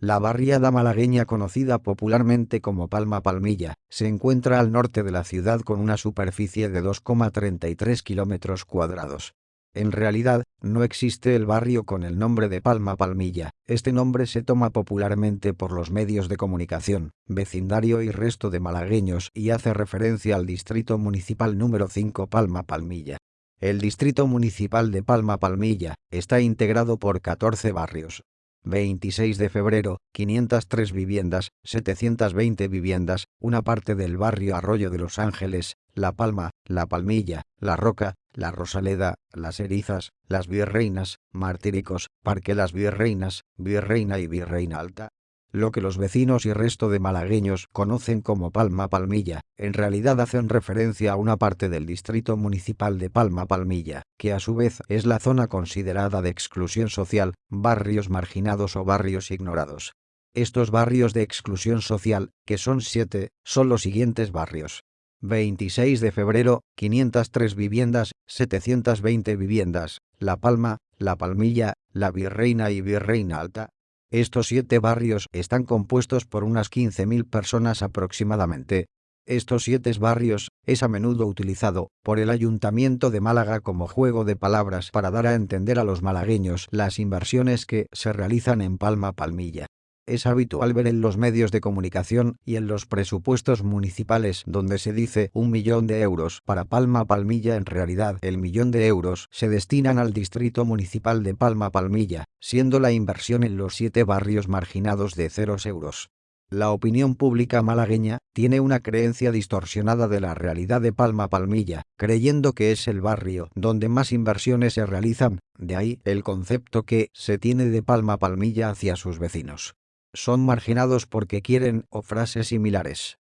La barriada malagueña conocida popularmente como Palma Palmilla, se encuentra al norte de la ciudad con una superficie de 2,33 kilómetros cuadrados. En realidad, no existe el barrio con el nombre de Palma Palmilla, este nombre se toma popularmente por los medios de comunicación, vecindario y resto de malagueños y hace referencia al distrito municipal número 5 Palma Palmilla. El distrito municipal de Palma Palmilla está integrado por 14 barrios, 26 de febrero, 503 viviendas, 720 viviendas, una parte del barrio Arroyo de Los Ángeles, La Palma, La Palmilla, La Roca, La Rosaleda, Las Erizas, Las Virreinas, Martíricos, Parque Las Virreinas, Virreina y Virreina Alta, lo que los vecinos y resto de malagueños conocen como Palma Palmilla, en realidad hacen referencia a una parte del distrito municipal de Palma Palmilla, que a su vez es la zona considerada de exclusión social, barrios marginados o barrios ignorados. Estos barrios de exclusión social, que son siete, son los siguientes barrios. 26 de febrero, 503 viviendas, 720 viviendas, La Palma, La Palmilla, La Virreina y Virreina Alta, estos siete barrios están compuestos por unas 15.000 personas aproximadamente. Estos siete barrios es a menudo utilizado por el Ayuntamiento de Málaga como juego de palabras para dar a entender a los malagueños las inversiones que se realizan en Palma Palmilla es habitual ver en los medios de comunicación y en los presupuestos municipales donde se dice un millón de euros para Palma Palmilla en realidad el millón de euros se destinan al distrito municipal de Palma Palmilla, siendo la inversión en los siete barrios marginados de ceros euros. La opinión pública malagueña tiene una creencia distorsionada de la realidad de Palma Palmilla, creyendo que es el barrio donde más inversiones se realizan, de ahí el concepto que se tiene de Palma Palmilla hacia sus vecinos son marginados porque quieren o frases similares.